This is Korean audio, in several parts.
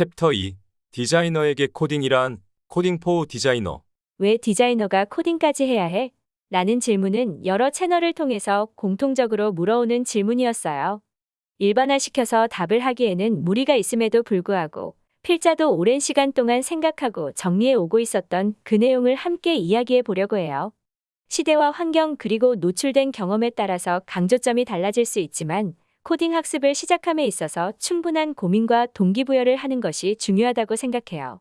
챕터 2 디자이너에게 코딩이란 Coding for Designer 왜 디자이너가 코딩까지 해야 해? 라는 질문은 여러 채널을 통해서 공통적으로 물어오는 질문이었어요. 일반화시켜서 답을 하기에는 무리가 있음에도 불구하고 필자도 오랜 시간 동안 생각하고 정리해 오고 있었던 그 내용을 함께 이야기해 보려고 해요. 시대와 환경 그리고 노출된 경험에 따라서 강조점이 달라질 수 있지만 코딩 학습을 시작함에 있어서 충분한 고민과 동기부여를 하는 것이 중요하다고 생각해요.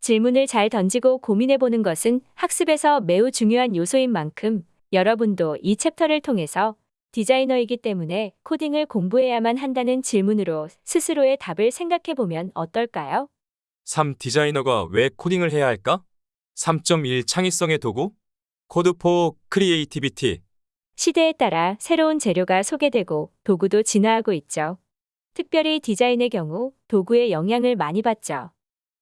질문을 잘 던지고 고민해 보는 것은 학습에서 매우 중요한 요소인 만큼 여러분도 이 챕터를 통해서 디자이너이기 때문에 코딩을 공부해야만 한다는 질문으로 스스로의 답을 생각해 보면 어떨까요? 3. 디자이너가 왜 코딩을 해야 할까? 3.1 창의성의 도구 Code for Creativity 시대에 따라 새로운 재료가 소개되고 도구도 진화하고 있죠. 특별히 디자인의 경우 도구의 영향을 많이 받죠.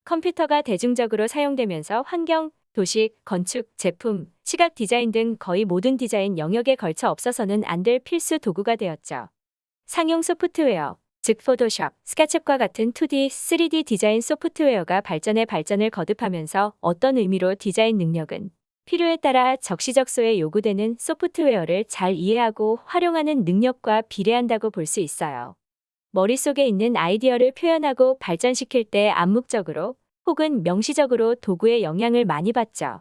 컴퓨터가 대중적으로 사용되면서 환경, 도시, 건축, 제품, 시각 디자인 등 거의 모든 디자인 영역에 걸쳐 없어서는 안 될 필수 도구가 되었죠. 상용 소프트웨어, 즉 포토샵, 스케치업과 같은 2D, 3D 디자인 소프트웨어가 발전에 발전을 거듭하면서 어떤 의미로 디자인 능력은 필요에 따라 적시적소에 요구되는 소프트웨어를 잘 이해하고 활용하는 능력과 비례한다고 볼 수 있어요. 머릿속에 있는 아이디어를 표현하고 발전시킬 때 암묵적으로 혹은 명시적으로 도구의 영향을 많이 받죠.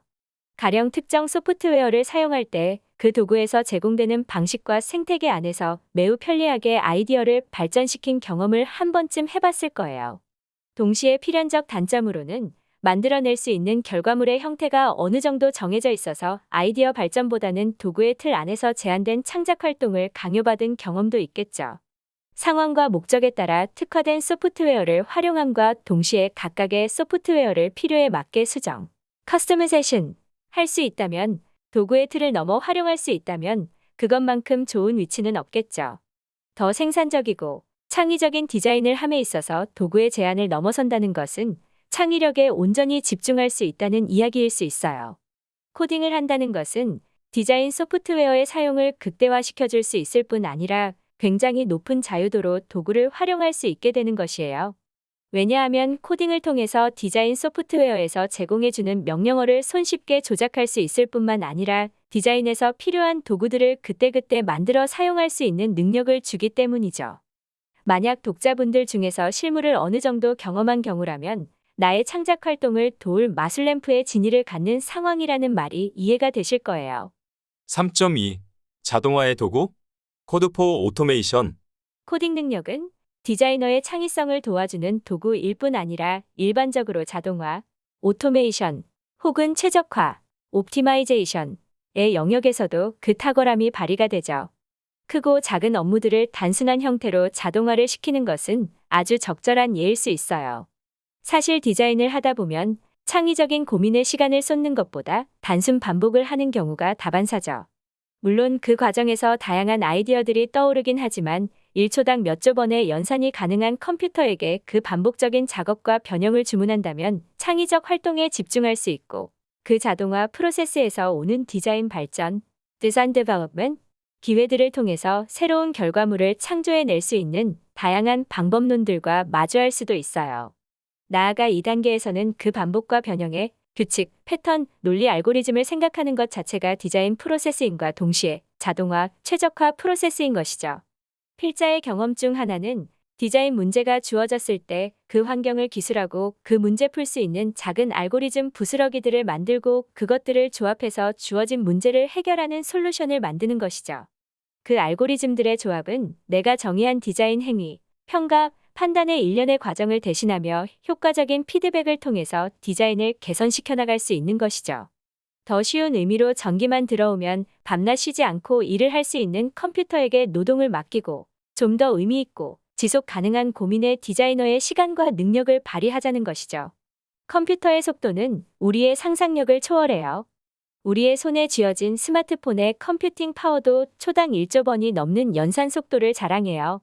가령 특정 소프트웨어를 사용할 때 그 도구에서 제공되는 방식과 생태계 안에서 매우 편리하게 아이디어를 발전시킨 경험을 한 번쯤 해봤을 거예요. 동시에 필연적 단점으로는 만들어낼 수 있는 결과물의 형태가 어느 정도 정해져 있어서 아이디어 발전보다는 도구의 틀 안에서 제한된 창작 활동을 강요받은 경험도 있겠죠. 상황과 목적에 따라 특화된 소프트웨어를 활용함과 동시에 각각의 소프트웨어를 필요에 맞게 수정, customization 할 수 있다면 도구의 틀을 넘어 활용할 수 있다면 그것만큼 좋은 위치는 없겠죠. 더 생산적이고 창의적인 디자인을 함에 있어서 도구의 제한을 넘어선다는 것은 창의력에 온전히 집중할 수 있다는 이야기일 수 있어요. 코딩을 한다는 것은 디자인 소프트웨어의 사용을 극대화시켜 줄 수 있을 뿐 아니라 굉장히 높은 자유도로 도구를 활용할 수 있게 되는 것이에요. 왜냐하면 코딩을 통해서 디자인 소프트웨어에서 제공해주는 명령어를 손쉽게 조작할 수 있을 뿐만 아니라 디자인에서 필요한 도구들을 그때그때 만들어 사용할 수 있는 능력을 주기 때문이죠. 만약 독자분들 중에서 실무를 어느 정도 경험한 경우라면 나의 창작 활동을 도울 마술램프의 지니를 갖는 상황이라는 말이 이해가 되실 거예요. 3.2 자동화의 도구 Code for Automation. 코딩 능력은 디자이너의 창의성을 도와주는 도구일 뿐 아니라 일반적으로 자동화, automation 혹은 최적화, optimization의 영역에서도 그 탁월함이 발휘가 되죠. 크고 작은 업무들을 단순한 형태로 자동화를 시키는 것은 아주 적절한 예일 수 있어요. 사실 디자인을 하다 보면 창의적인 고민에 시간을 쏟는 것보다 단순 반복을 하는 경우가 다반사죠. 물론 그 과정에서 다양한 아이디어들이 떠오르긴 하지만 1초당 몇 조 번의 연산이 가능한 컴퓨터에게 그 반복적인 작업과 변형을 주문한다면 창의적 활동에 집중할 수 있고 그 자동화 프로세스에서 오는 디자인 발전, 디자인 development 기회들을 통해서 새로운 결과물을 창조해낼 수 있는 다양한 방법론들과 마주할 수도 있어요. 나아가 2단계에서는 그 반복과 변형에 규칙, 패턴, 논리 알고리즘을 생각하는 것 자체가 디자인 프로세스인과 동시에 자동화, 최적화 프로세스인 것이죠. 필자의 경험 중 하나는 디자인 문제가 주어졌을 때 그 환경을 기술하고 그 문제 풀 수 있는 작은 알고리즘 부스러기들을 만들고 그것들을 조합해서 주어진 문제를 해결하는 솔루션을 만드는 것이죠. 그 알고리즘들의 조합은 내가 정의한 디자인 행위, 평가, 판단의 일련의 과정을 대신하며 효과적인 피드백을 통해서 디자인을 개선시켜 나갈 수 있는 것이죠. 더 쉬운 의미로 전기만 들어오면 밤낮 쉬지 않고 일을 할 수 있는 컴퓨터에게 노동을 맡기고 좀 더 의미 있고 지속 가능한 고민의 디자이너의 시간과 능력을 발휘하자는 것이죠. 컴퓨터의 속도는 우리의 상상력을 초월해요. 우리의 손에 쥐어진 스마트폰의 컴퓨팅 파워도 초당 1조 번이 넘는 연산 속도를 자랑해요.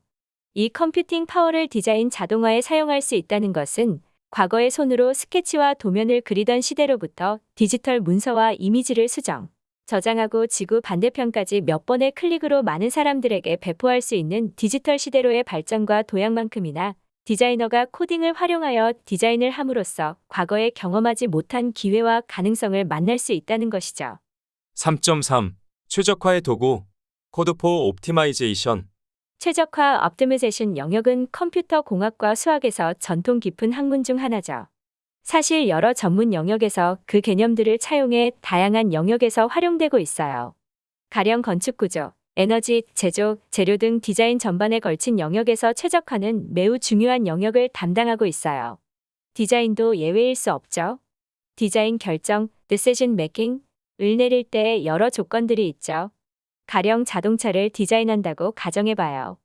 이 컴퓨팅 파워를 디자인 자동화에 사용할 수 있다는 것은 과거의 손으로 스케치와 도면을 그리던 시대로부터 디지털 문서와 이미지를 수정, 저장하고 지구 반대편까지 몇 번의 클릭으로 많은 사람들에게 배포할 수 있는 디지털 시대로의 발전과 도약만큼이나 디자이너가 코딩을 활용하여 디자인을 함으로써 과거에 경험하지 못한 기회와 가능성을 만날 수 있다는 것이죠. 3.3. 최적화의 도구. Code for Optimization. 최적화 optimization 영역은 컴퓨터 공학과 수학에서 전통 깊은 학문 중 하나죠. 사실 여러 전문 영역에서 그 개념들을 차용해 다양한 영역에서 활용되고 있어요. 가령 건축 구조, 에너지, 제조, 재료 등 디자인 전반에 걸친 영역에서 최적화는 매우 중요한 영역을 담당하고 있어요. 디자인도 예외일 수 없죠. 디자인 결정, decision making, 을 내릴 때 여러 조건들이 있죠. 가령 자동차를 디자인한다고 가정해봐요.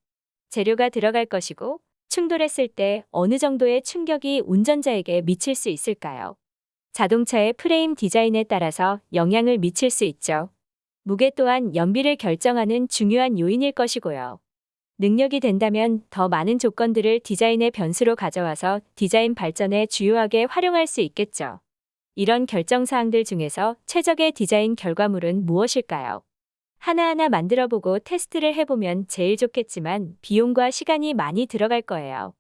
재료가 들어갈 것이고 충돌했을 때 어느 정도의 충격이 운전자에게 미칠 수 있을까요? 자동차의 프레임 디자인에 따라서 영향을 미칠 수 있죠. 무게 또한 연비를 결정하는 중요한 요인일 것이고요. 능력이 된다면 더 많은 조건들을 디자인의 변수로 가져와서 디자인 발전에 주요하게 활용할 수 있겠죠. 이런 결정 사항들 중에서 최적의 디자인 결과물은 무엇일까요? 하나하나 만들어보고 테스트를 해보면 제일 좋겠지만 비용과 시간이 많이 들어갈 거예요.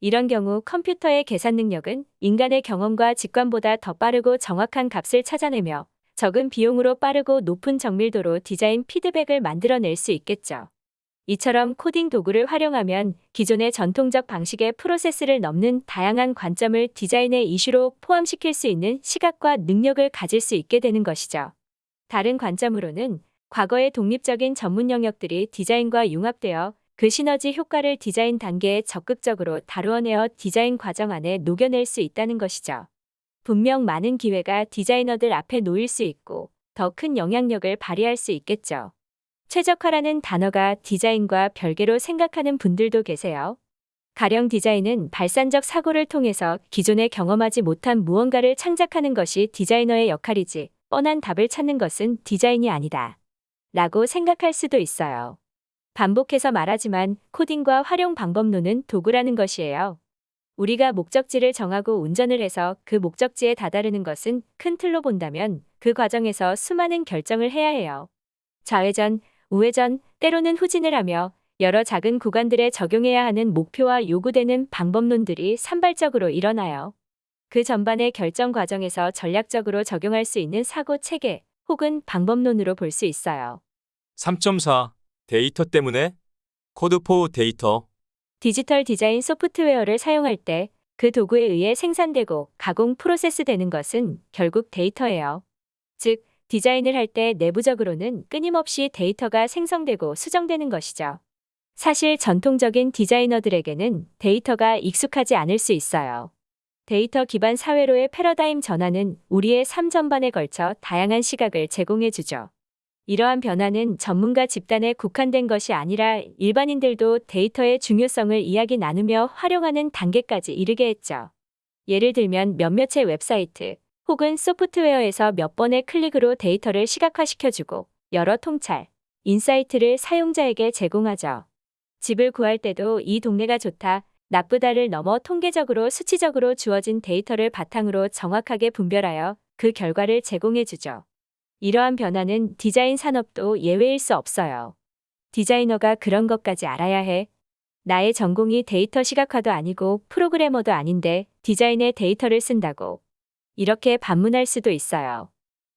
이런 경우 컴퓨터의 계산 능력은 인간의 경험과 직관보다 더 빠르고 정확한 값을 찾아내며 적은 비용으로 빠르고 높은 정밀도로 디자인 피드백을 만들어낼 수 있겠죠. 이처럼 코딩 도구를 활용하면 기존의 전통적 방식의 프로세스를 넘는 다양한 관점을 디자인의 이슈로 포함시킬 수 있는 시각과 능력을 가질 수 있게 되는 것이죠. 다른 관점으로는 과거의 독립적인 전문 영역들이 디자인과 융합되어 그 시너지 효과를 디자인 단계에 적극적으로 다루어내어 디자인 과정 안에 녹여낼 수 있다는 것이죠. 분명 많은 기회가 디자이너들 앞에 놓일 수 있고 더 큰 영향력을 발휘할 수 있겠죠. 최적화라는 단어가 디자인과 별개로 생각하는 분들도 계세요. 가령 디자인은 발산적 사고를 통해서 기존에 경험하지 못한 무언가를 창작하는 것이 디자이너의 역할이지 뻔한 답을 찾는 것은 디자인이 아니다. 라고 생각할 수도 있어요. 반복해서 말하지만 코딩과 활용 방법론은 도구라는 것이에요. 우리가 목적지를 정하고 운전을 해서 그 목적지에 다다르는 것은 큰 틀로 본다면 그 과정에서 수많은 결정을 해야 해요. 좌회전, 우회전, 때로는 후진을 하며 여러 작은 구간들에 적용해야 하는 목표와 요구되는 방법론들이 산발적으로 일어나요. 그 전반의 결정 과정에서 전략적으로 적용할 수 있는 사고 체계 혹은 방법론으로 볼 수 있어요. 3.4. 데이터 때문에. Code for Data. 디지털 디자인 소프트웨어를 사용할 때 그 도구에 의해 생산되고 가공 프로세스 되는 것은 결국 데이터예요. 즉, 디자인을 할 때 내부적으로는 끊임없이 데이터가 생성되고 수정되는 것이죠. 사실 전통적인 디자이너들에게는 데이터가 익숙하지 않을 수 있어요. 데이터 기반 사회로의 패러다임 전환은 우리의 삶 전반에 걸쳐 다양한 시각을 제공해 주죠. 이러한 변화는 전문가 집단에 국한된 것이 아니라 일반인들도 데이터의 중요성을 이야기 나누며 활용하는 단계까지 이르게 했죠. 예를 들면 몇몇의 웹사이트 혹은 소프트웨어에서 몇 번의 클릭으로 데이터를 시각화시켜주고 여러 통찰, insight를 사용자에게 제공하죠. 집을 구할 때도 이 동네가 좋다, 나쁘다를 넘어 통계적으로 수치적으로 주어진 데이터를 바탕으로 정확하게 분별하여 그 결과를 제공해주죠. 이러한 변화는 디자인 산업도 예외일 수 없어요. 디자이너가 그런 것까지 알아야 해. 나의 전공이 데이터 시각화도 아니고 프로그래머도 아닌데 디자인에 데이터를 쓴다고. 이렇게 반문할 수도 있어요.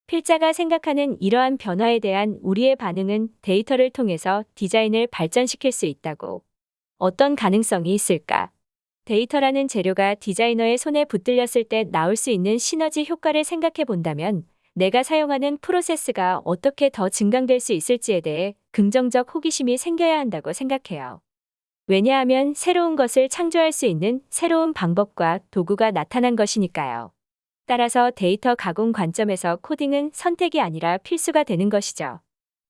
필자가 생각하는 이러한 변화에 대한 우리의 반응은 데이터를 통해서 디자인을 발전시킬 수 있다고. 어떤 가능성이 있을까? 데이터라는 재료가 디자이너의 손에 붙들렸을 때 나올 수 있는 시너지 효과를 생각해 본다면 내가 사용하는 프로세스가 어떻게 더 증강될 수 있을지에 대해 긍정적 호기심이 생겨야 한다고 생각해요. 왜냐하면 새로운 것을 창조할 수 있는 새로운 방법과 도구가 나타난 것이니까요. 따라서 데이터 가공 관점에서 코딩은 선택이 아니라 필수가 되는 것이죠.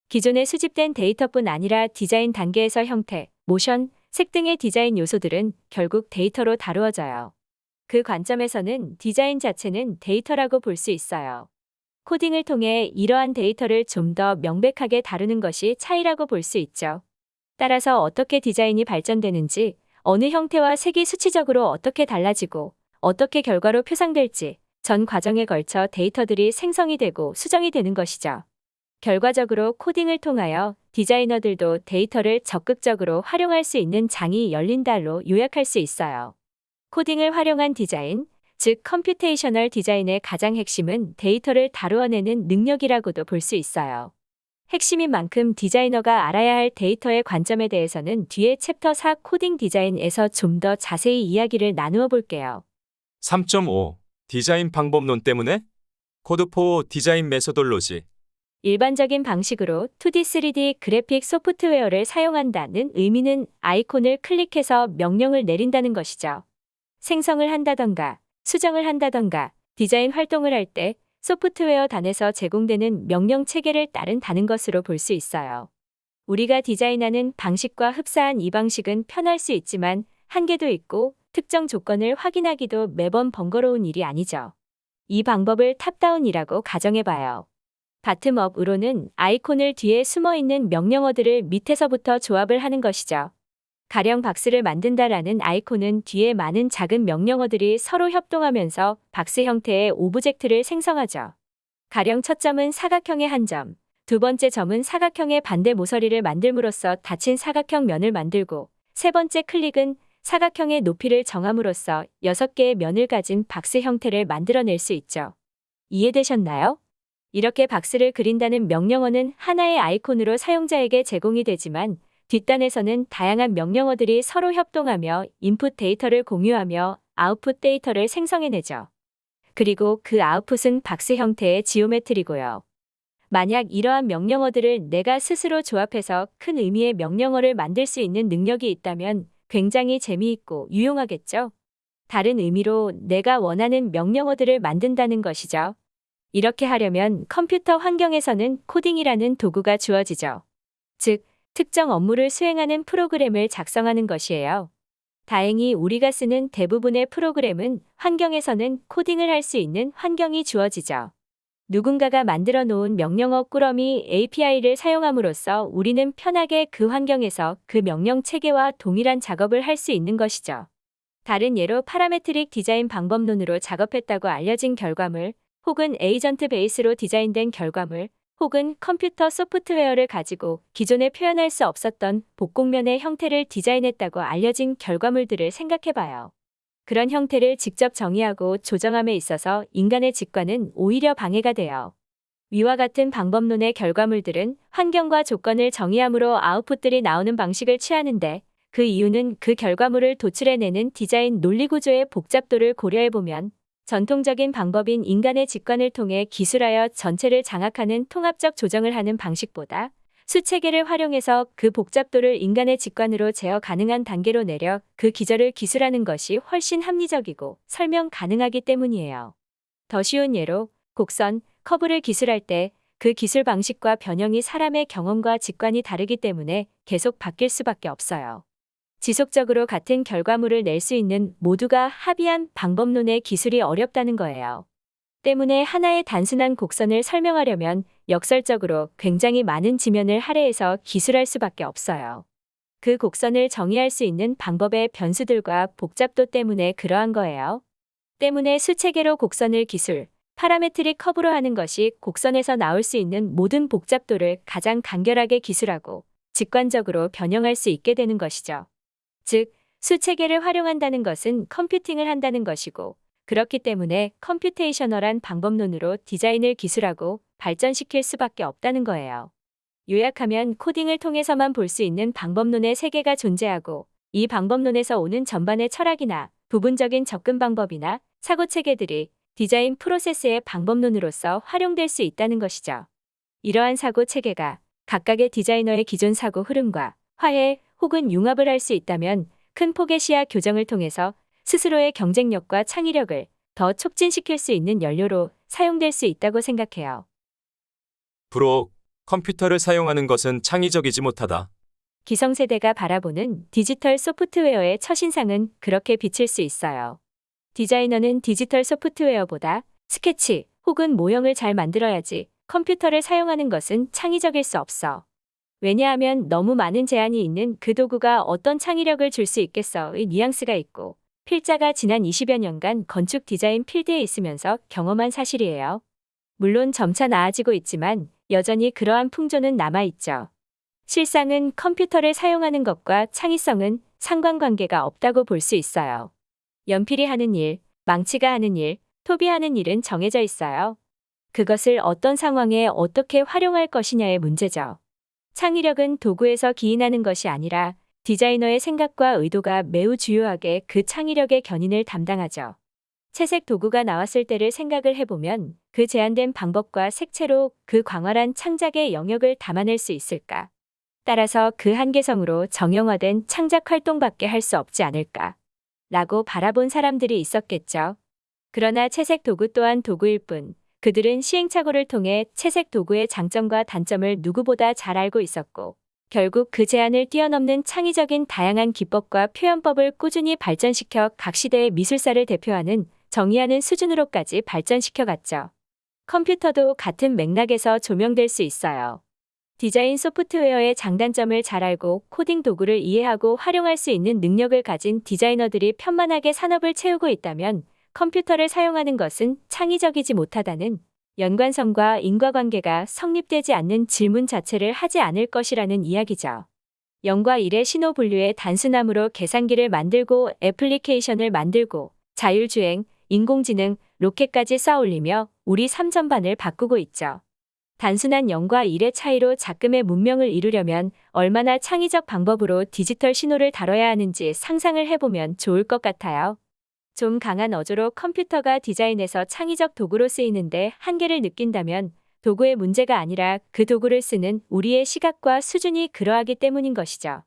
기존에 수집된 데이터뿐 아니라 디자인 단계에서 형태, 모션, 색 등의 디자인 요소들은 결국 데이터로 다루어져요. 그 관점에서는 디자인 자체는 데이터라고 볼 수 있어요. 코딩을 통해 이러한 데이터를 좀 더 명백하게 다루는 것이 차이라고 볼 수 있죠. 따라서 어떻게 디자인이 발전되는지, 어느 형태와 색이 수치적으로 어떻게 달라지고, 어떻게 결과로 표상될지, 전 과정에 걸쳐 데이터들이 생성이 되고 수정이 되는 것이죠. 결과적으로 코딩을 통하여 디자이너들도 데이터를 적극적으로 활용할 수 있는 장이 열린다로 요약할 수 있어요. 코딩을 활용한 디자인, 즉 computational 디자인의 가장 핵심은 데이터를 다루어내는 능력이라고도 볼 수 있어요. 핵심인 만큼 디자이너가 알아야 할 데이터의 관점에 대해서는 뒤에 챕터 4 코딩 디자인에서 좀 더 자세히 이야기를 나누어 볼게요. 3.5 디자인 방법론 때문에 code for design methodology 일반적인 방식으로 2D, 3D 그래픽 소프트웨어를 사용한다는 의미는 아이콘을 클릭해서 명령을 내린다는 것이죠. 생성을 한다던가 수정을 한다던가 디자인 활동을 할 때 소프트웨어 단에서 제공되는 명령 체계를 따른다는 것으로 볼 수 있어요. 우리가 디자인하는 방식과 흡사한 이 방식은 편할 수 있지만 한계도 있고 특정 조건을 확인하기도 매번 번거로운 일이 아니죠. 이 방법을 top-down이라고 가정해봐요. bottom-up으로는 아이콘을 뒤에 숨어 있는 명령어들을 밑에서부터 조합을 하는 것이죠. 가령 박스를 만든다라는 아이콘은 뒤에 많은 작은 명령어들이 서로 협동하면서 박스 형태의 object를 생성하죠. 가령 첫 점은 사각형의 한 점, 두 번째 점은 사각형의 반대 모서리를 만들므로써 닫힌 사각형 면을 만들고, 세 번째 클릭은 사각형의 높이를 정함으로써 여섯 개의 면을 가진 박스 형태를 만들어낼 수 있죠. 이해되셨나요? 이렇게 박스를 그린다는 명령어는 하나의 아이콘으로 사용자에게 제공이 되지만 뒷단에서는 다양한 명령어들이 서로 협동하며 인풋 데이터를 공유하며 아웃풋 데이터를 생성해내죠. 그리고 그 아웃풋은 박스 형태의 geometry고요. 만약 이러한 명령어들을 내가 스스로 조합해서 큰 의미의 명령어를 만들 수 있는 능력이 있다면 굉장히 재미있고 유용하겠죠? 다른 의미로 내가 원하는 명령어들을 만든다는 것이죠. 이렇게 하려면 컴퓨터 환경에서는 코딩이라는 도구가 주어지죠. 즉, 특정 업무를 수행하는 프로그램을 작성하는 것이에요. 다행히 우리가 쓰는 대부분의 프로그램은 환경에서는 코딩을 할 수 있는 환경이 주어지죠. 누군가가 만들어 놓은 명령어 꾸러미 API를 사용함으로써 우리는 편하게 그 환경에서 그 명령 체계와 동일한 작업을 할 수 있는 것이죠. 다른 예로 parametric 디자인 방법론으로 작업했다고 알려진 결과물, 혹은 agent base로 디자인된 결과물, 혹은 컴퓨터 소프트웨어를 가지고 기존에 표현할 수 없었던 복곡면의 형태를 디자인했다고 알려진 결과물들을 생각해봐요. 그런 형태를 직접 정의하고 조정함에 있어서 인간의 직관은 오히려 방해가 돼요. 위와 같은 방법론의 결과물들은 환경과 조건을 정의함으로 아웃풋들이 나오는 방식을 취하는데 그 이유는 그 결과물을 도출해내는 디자인 논리구조의 복잡도를 고려해보면 전통적인 방법인 인간의 직관을 통해 기술하여 전체를 장악하는 통합적 조정을 하는 방식보다 수체계를 활용해서 그 복잡도를 인간의 직관으로 제어 가능한 단계로 내려 그 기절을 기술하는 것이 훨씬 합리적이고 설명 가능하기 때문이에요. 더 쉬운 예로 곡선, 커브를 기술할 때 그 기술 방식과 변형이 사람의 경험과 직관이 다르기 때문에 계속 바뀔 수밖에 없어요. 지속적으로 같은 결과물을 낼 수 있는 모두가 합의한 방법론의 기술이 어렵다는 거예요. 때문에 하나의 단순한 곡선을 설명하려면 역설적으로 굉장히 많은 지면을 할애해서 기술할 수밖에 없어요. 그 곡선을 정의할 수 있는 방법의 변수들과 복잡도 때문에 그러한 거예요. 때문에 수체계로 곡선을 기술, parametric curve로 하는 것이 곡선에서 나올 수 있는 모든 복잡도를 가장 간결하게 기술하고 직관적으로 변형할 수 있게 되는 것이죠. 즉, 수체계를 활용한다는 것은 컴퓨팅을 한다는 것이고, 그렇기 때문에 computational한 방법론으로 디자인을 기술하고 발전시킬 수밖에 없다는 거예요. 요약하면 코딩을 통해서만 볼 수 있는 방법론의 세계가 존재하고, 이 방법론에서 오는 전반의 철학이나 부분적인 접근 방법이나 사고 체계들이 디자인 프로세스의 방법론으로서 활용될 수 있다는 것이죠. 이러한 사고 체계가 각각의 디자이너의 기존 사고 흐름과 화해 혹은 융합을 할 수 있다면 큰 폭의 시야 교정을 통해서 스스로의 경쟁력과 창의력을 더 촉진시킬 수 있는 연료로 사용될 수 있다고 생각해요. 브록 컴퓨터를 사용하는 것은 창의적이지 못하다. 기성세대가 바라보는 디지털 소프트웨어의 첫인상은 그렇게 비칠 수 있어요. 디자이너는 디지털 소프트웨어보다 스케치 혹은 모형을 잘 만들어야지 컴퓨터를 사용하는 것은 창의적일 수 없어. 왜냐하면 너무 많은 제한이 있는 그 도구가 어떤 창의력을 줄 수 있겠어의 뉘앙스가 있고 필자가 지난 20여 년간 건축 디자인 필드에 있으면서 경험한 사실이에요. 물론 점차 나아지고 있지만 여전히 그러한 풍조는 남아있죠. 실상은 컴퓨터를 사용하는 것과 창의성은 상관관계가 없다고 볼 수 있어요. 연필이 하는 일, 망치가 하는 일, 톱이 하는 일은 정해져 있어요. 그것을 어떤 상황에 어떻게 활용할 것이냐의 문제죠. 창의력은 도구에서 기인하는 것이 아니라 디자이너의 생각과 의도가 매우 주요하게 그 창의력의 견인을 담당하죠. 채색 도구가 나왔을 때를 생각을 해보면 그 제한된 방법과 색채로 그 광활한 창작의 영역을 담아낼 수 있을까? 따라서 그 한계성으로 정형화된 창작 활동밖에 할 수 없지 않을까? 라고 바라본 사람들이 있었겠죠. 그러나 채색 도구 또한 도구일 뿐 그들은 시행착오를 통해 채색 도구의 장점과 단점을 누구보다 잘 알고 있었고 결국 그 제한을 뛰어넘는 창의적인 다양한 기법과 표현법을 꾸준히 발전시켜 각 시대의 미술사를 대표하는 정의하는 수준으로까지 발전시켜 갔죠. 컴퓨터도 같은 맥락에서 조명될 수 있어요. 디자인 소프트웨어의 장단점을 잘 알고 코딩 도구를 이해하고 활용할 수 있는 능력을 가진 디자이너들이 편만하게 산업을 채우고 있다면 컴퓨터를 사용하는 것은 창의적이지 못하다는 연관성과 인과관계가 성립되지 않는 질문 자체를 하지 않을 것이라는 이야기죠. 0과 1의 신호 분류의 단순함으로 계산기를 만들고 애플리케이션을 만들고 자율주행, 인공지능, 로켓까지 쌓아올리며 우리 삼전반을 바꾸고 있죠. 단순한 0과 1의 차이로 작금의 문명을 이루려면 얼마나 창의적 방법으로 디지털 신호를 다뤄야 하는지 상상을 해보면 좋을 것 같아요. 좀 강한 어조로 컴퓨터가 디자인에서 창의적 도구로 쓰이는데 한계를 느낀다면 도구의 문제가 아니라 그 도구를 쓰는 우리의 시각과 수준이 그러하기 때문인 것이죠.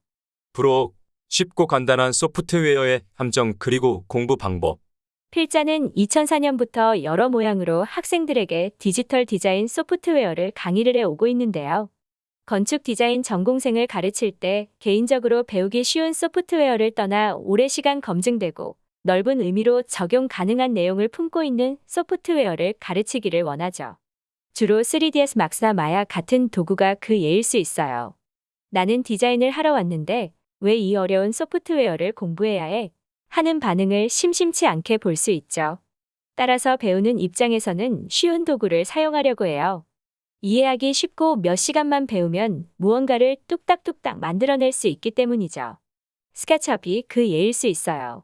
부록 쉽고 간단한 소프트웨어의 함정 그리고 공부 방법. 필자는 2004년부터 여러 모양으로 학생들에게 디지털 디자인 소프트웨어를 강의를 해 오고 있는데요. 건축 디자인 전공생을 가르칠 때 개인적으로 배우기 쉬운 소프트웨어를 떠나 오래 시간 검증되고 넓은 의미로 적용 가능한 내용을 품고 있는 소프트웨어를 가르치기를 원하죠. 주로 3ds 막스나 마야 같은 도구가 그 예일 수 있어요. 나는 디자인을 하러 왔는데 왜 이 어려운 소프트웨어를 공부해야 해? 하는 반응을 심심치 않게 볼 수 있죠. 따라서 배우는 입장에서는 쉬운 도구를 사용하려고 해요. 이해하기 쉽고 몇 시간만 배우면 무언가를 뚝딱뚝딱 만들어낼 수 있기 때문이죠. 스케치업이 그 예일 수 있어요.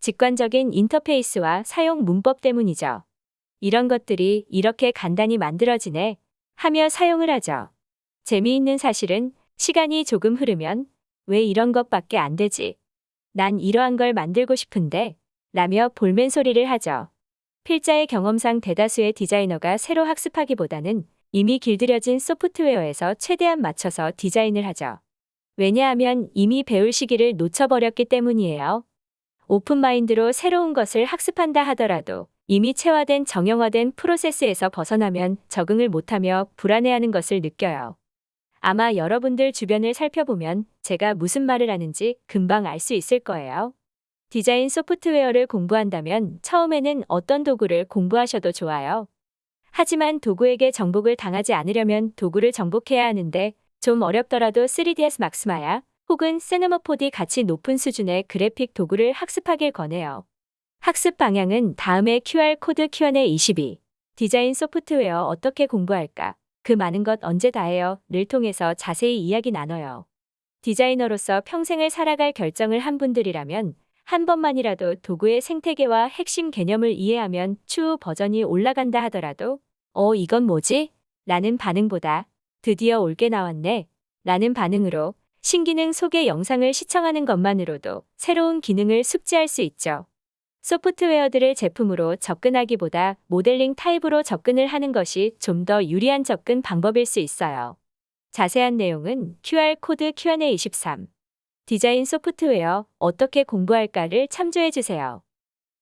직관적인 인터페이스와 사용 문법 때문이죠. 이런 것들이 이렇게 간단히 만들어지네 하며 사용을 하죠. 재미있는 사실은 시간이 조금 흐르면 왜 이런 것밖에 안 되지? 난 이러한 걸 만들고 싶은데 라며 볼멘 소리를 하죠. 필자의 경험상 대다수의 디자이너가 새로 학습하기보다는 이미 길들여진 소프트웨어에서 최대한 맞춰서 디자인을 하죠. 왜냐하면 이미 배울 시기를 놓쳐버렸기 때문이에요. 오픈마인드로 새로운 것을 학습한다 하더라도 이미 체화된 정형화된 프로세스에서 벗어나면 적응을 못하며 불안해하는 것을 느껴요. 아마 여러분들 주변을 살펴보면 제가 무슨 말을 하는지 금방 알 수 있을 거예요. 디자인 소프트웨어를 공부한다면 처음에는 어떤 도구를 공부하셔도 좋아요. 하지만 도구에게 정복을 당하지 않으려면 도구를 정복해야 하는데 좀 어렵더라도 3ds 막스마야 혹은 세네모4D 같이 높은 수준의 그래픽 도구를 학습하길 권해요. 학습 방향은 다음에 QR코드 Q&A 22. 디자인 소프트웨어 어떻게 공부할까? 그 많은 것 언제 다 해요? 를 통해서 자세히 이야기 나눠요. 디자이너로서 평생을 살아갈 결정을 한 분들이라면 한 번만이라도 도구의 생태계와 핵심 개념을 이해하면 추후 버전이 올라간다 하더라도 어, 이건 뭐지? 라는 반응보다 드디어 올게 나왔네. 라는 반응으로 신기능 소개 영상을 시청하는 것만으로도 새로운 기능을 숙지할 수 있죠. 소프트웨어들을 제품으로 접근하기보다 모델링 타입으로 접근을 하는 것이 좀 더 유리한 접근 방법일 수 있어요. 자세한 내용은 QR코드 Q&A 23. 디자인 소프트웨어 어떻게 공부할까를 참조해 주세요.